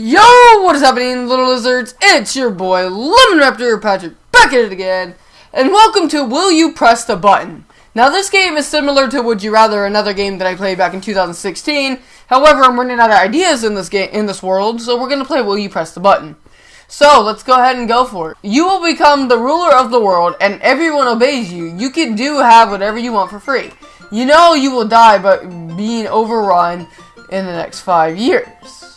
Yo, what is happening, little lizards? It's your boy, Lemon Raptor Patrick, back at it again, and welcome to Will You Press the Button? Now, this game is similar to Would You Rather, another game that I played back in 2016. However, I'm running out of ideas in this game, in this world, so we're gonna play Will You Press the Button? So, let's go ahead and go for it. You will become the ruler of the world, and everyone obeys you. You can do have whatever you want for free. You know you will die, but being overrun in the next five years.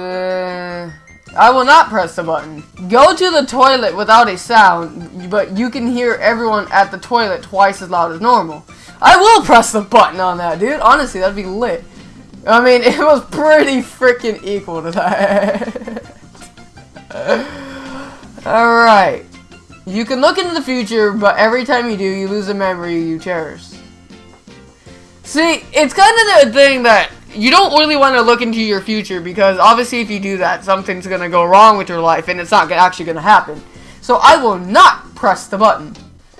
Uh, I will not press the button. Go to the toilet without a sound, but you can hear everyone at the toilet twice as loud as normal. I will press the button on that, dude. Honestly, that'd be lit. I mean, it was pretty freaking equal to that. Alright. You can look into the future, but every time you do, you lose a memory you cherish. See, it's kind of the thing that you don't really want to look into your future because obviously if you do that, something's going to go wrong with your life and it's not actually going to happen. So I will not press the button.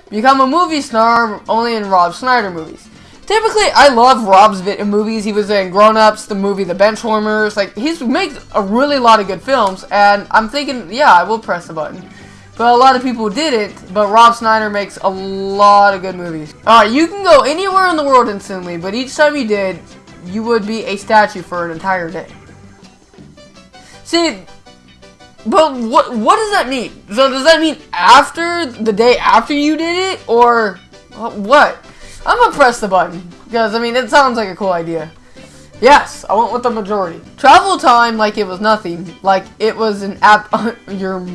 Become a movie star only in Rob Schneider movies. Typically, I love Rob's movies. He was in Grown Ups, the movie The Benchwarmers. Like, he's made a really lot of good films, and I'm thinking, yeah, I will press the button. But a lot of people didn't, but Rob Schneider makes a lot of good movies. Alright, you can go anywhere in the world instantly, but each time you did, you would be a statue for an entire day. See, but what what does that mean? So does that mean after the day after you did it, or what? I'm gonna press the button because I mean it sounds like a cool idea. Yes, I went with the majority. Travel time like it was nothing, like it was an app your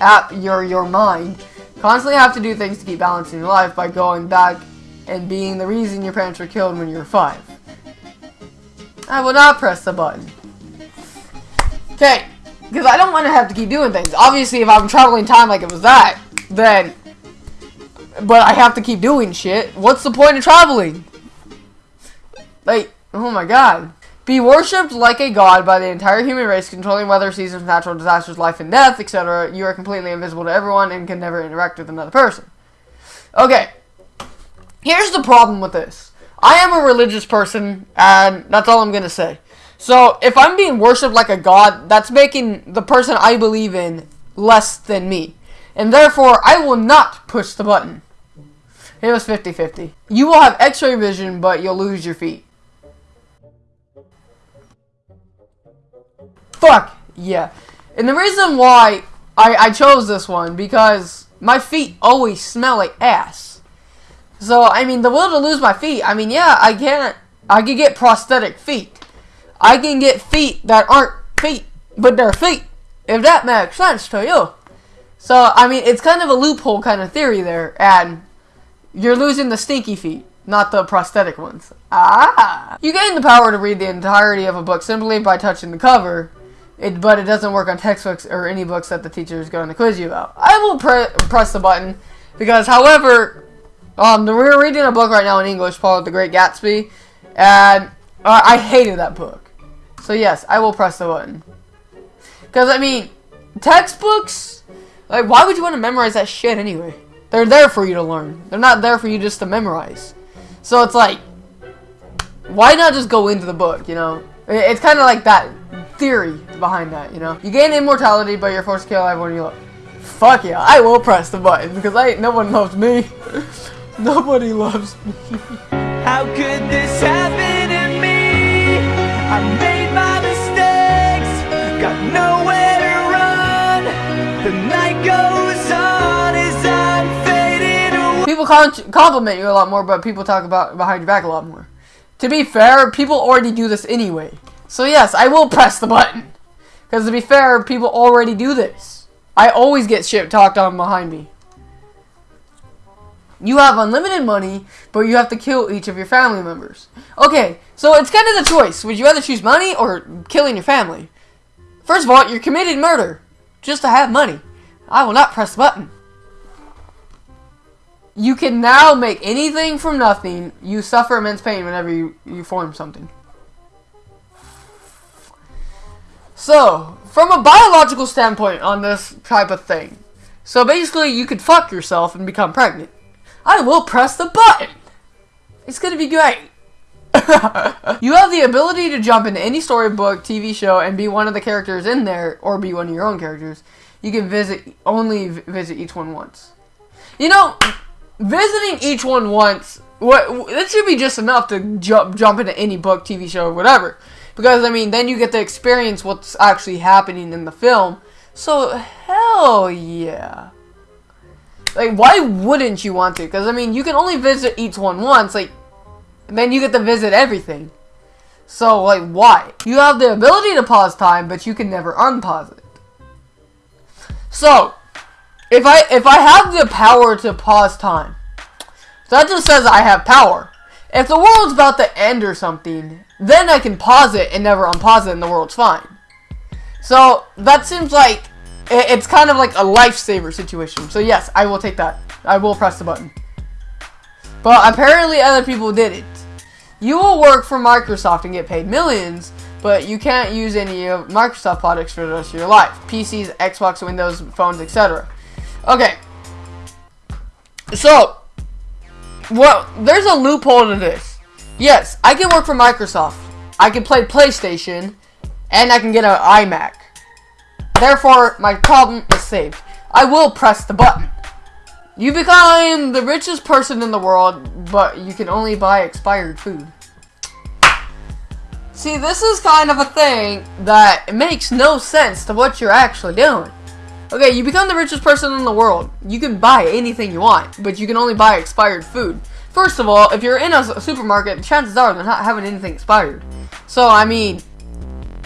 app your your mind. Constantly have to do things to keep balancing your life by going back and being the reason your parents were killed when you were five. I will not press the button. Okay, because I don't want to have to keep doing things. Obviously, if I'm traveling time like it was that, then... But I have to keep doing shit. What's the point of traveling? Like, oh my god. Be worshipped like a god by the entire human race, controlling weather, seasons, natural disasters, life and death, etc. You are completely invisible to everyone and can never interact with another person. Okay. Here's the problem with this. I am a religious person, and that's all I'm going to say. So, if I'm being worshipped like a god, that's making the person I believe in less than me. And therefore, I will not push the button. It was 50-50. You will have x-ray vision, but you'll lose your feet. Fuck, yeah. And the reason why I, I chose this one, because my feet always smell like ass. So, I mean, the will to lose my feet, I mean, yeah, I can't, I can get prosthetic feet. I can get feet that aren't feet, but they're feet, if that makes sense to you. So, I mean, it's kind of a loophole kind of theory there, and you're losing the stinky feet, not the prosthetic ones. Ah! You gain the power to read the entirety of a book simply by touching the cover, it, but it doesn't work on textbooks or any books that the teacher is going to quiz you about. I will pre press the button, because however, um, we're reading a book right now in English called The Great Gatsby, and uh, I hated that book. So yes, I will press the button. Because, I mean, textbooks, like, why would you want to memorize that shit anyway? They're there for you to learn. They're not there for you just to memorize. So it's like, why not just go into the book, you know? It's kind of like that theory behind that, you know? You gain immortality, but you're forced to kill everyone you love. Fuck yeah, I will press the button, because I no one loves me. Nobody loves me. How could this happen to me? I made my mistakes, got nowhere to run. The night goes on as I'm fading away. People compliment you a lot more, but people talk about behind your back a lot more. To be fair, people already do this anyway. So yes, I will press the button. Because to be fair, people already do this. I always get shit talked on behind me. You have unlimited money, but you have to kill each of your family members. Okay, so it's kind of the choice. Would you rather choose money or killing your family? First of all, you're committing murder just to have money. I will not press the button. You can now make anything from nothing. You suffer immense pain whenever you, you form something. So, from a biological standpoint on this type of thing, so basically you could fuck yourself and become pregnant. I will press the button. It's gonna be great. you have the ability to jump into any storybook, TV show, and be one of the characters in there, or be one of your own characters. You can visit only visit each one once. You know, visiting each one once, what that should be just enough to jump jump into any book, TV show, or whatever. Because I mean, then you get to experience what's actually happening in the film. So hell yeah. Like, why wouldn't you want to? Because I mean, you can only visit each one once. Like, then you get to visit everything. So like, why? You have the ability to pause time, but you can never unpause it. So, if I if I have the power to pause time, that just says I have power. If the world's about to end or something, then I can pause it and never unpause it and the world's fine. So, that seems like it's kind of like a lifesaver situation. So yes, I will take that. I will press the button. But apparently other people did it. You will work for Microsoft and get paid millions, but you can't use any of Microsoft products for the rest of your life. PCs, Xbox, Windows, phones, etc. Okay. So, well, there's a loophole to this. Yes, I can work for Microsoft. I can play PlayStation, and I can get an iMac. Therefore, my problem is saved. I will press the button. You become the richest person in the world, but you can only buy expired food. See, this is kind of a thing that makes no sense to what you're actually doing. Okay, you become the richest person in the world. You can buy anything you want, but you can only buy expired food. First of all, if you're in a supermarket, chances are they're not having anything expired. So, I mean,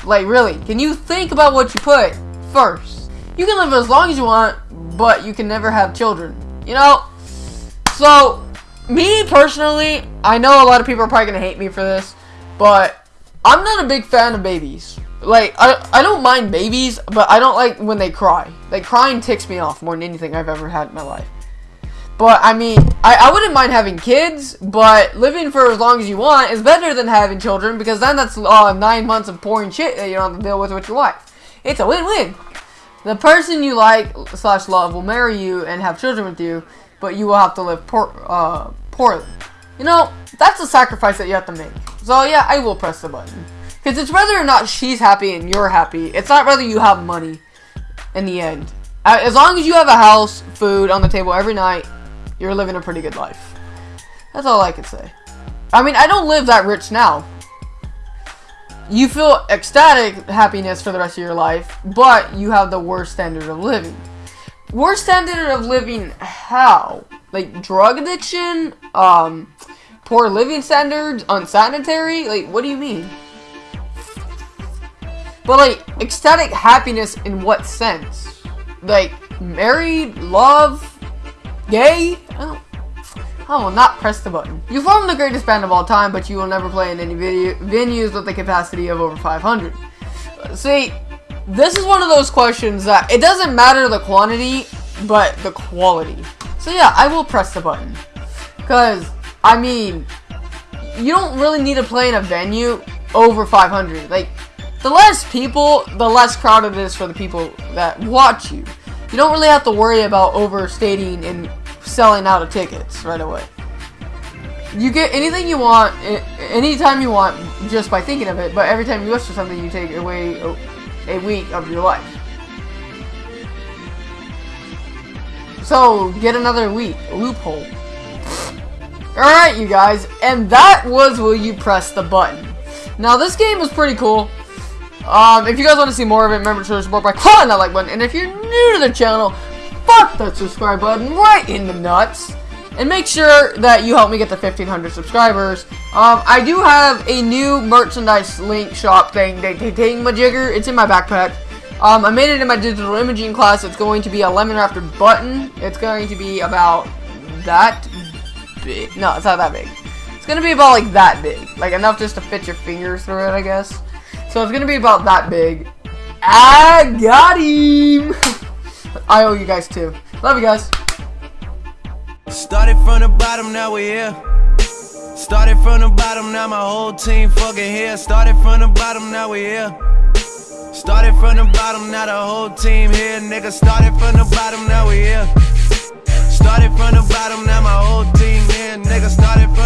like, really, can you think about what you put first? You can live as long as you want, but you can never have children. You know? So, me personally, I know a lot of people are probably going to hate me for this, but I'm not a big fan of babies. Like, I, I don't mind babies, but I don't like when they cry. Like, crying ticks me off more than anything I've ever had in my life. But, I mean, I, I wouldn't mind having kids, but living for as long as you want is better than having children, because then that's uh, nine months of pouring shit that you don't have to deal with with your wife. It's a win-win. The person you like slash love will marry you and have children with you, but you will have to live poor, uh, poorly. You know, that's a sacrifice that you have to make. So yeah, I will press the button. Because it's whether or not she's happy and you're happy. It's not whether you have money in the end. As long as you have a house, food on the table every night, you're living a pretty good life. That's all I can say. I mean, I don't live that rich now you feel ecstatic happiness for the rest of your life, but you have the worst standard of living. Worst standard of living how? Like drug addiction, um, poor living standards, unsanitary? Like, what do you mean? But like, ecstatic happiness in what sense? Like, married, love, gay? I will not press the button. You form the greatest band of all time, but you will never play in any video venues with a capacity of over 500. See, this is one of those questions that it doesn't matter the quantity, but the quality. So yeah, I will press the button. Because, I mean, you don't really need to play in a venue over 500. Like, the less people, the less crowded it is for the people that watch you. You don't really have to worry about overstating and selling out of tickets right away. You get anything you want, anytime you want, just by thinking of it, but every time you wish for something, you take away a week of your life. So, get another week. Loophole. Alright, you guys, and that was Will You Press the Button. Now, this game was pretty cool. Um, if you guys want to see more of it, remember to support by clicking that like button. And if you're new to the channel, fuck that subscribe button right in the nuts. And make sure that you help me get to 1,500 subscribers. Um, I do have a new merchandise link shop thing, thing, my jigger. It's in my backpack. Um, I made it in my digital imaging class. It's going to be a lemon raptor button. It's going to be about that big. No, it's not that big. It's going to be about like that big. Like enough just to fit your fingers through it, I guess. So it's going to be about that big. I got him! I owe you guys too. Love you guys. Started from the bottom, now we're here. Started from the bottom, now my whole team fucking here. Started from the bottom, now we're here. Started from the bottom, now the whole team here. Nigga, started from the bottom, now we here. Started from the bottom, now my whole team here. Nigga, started from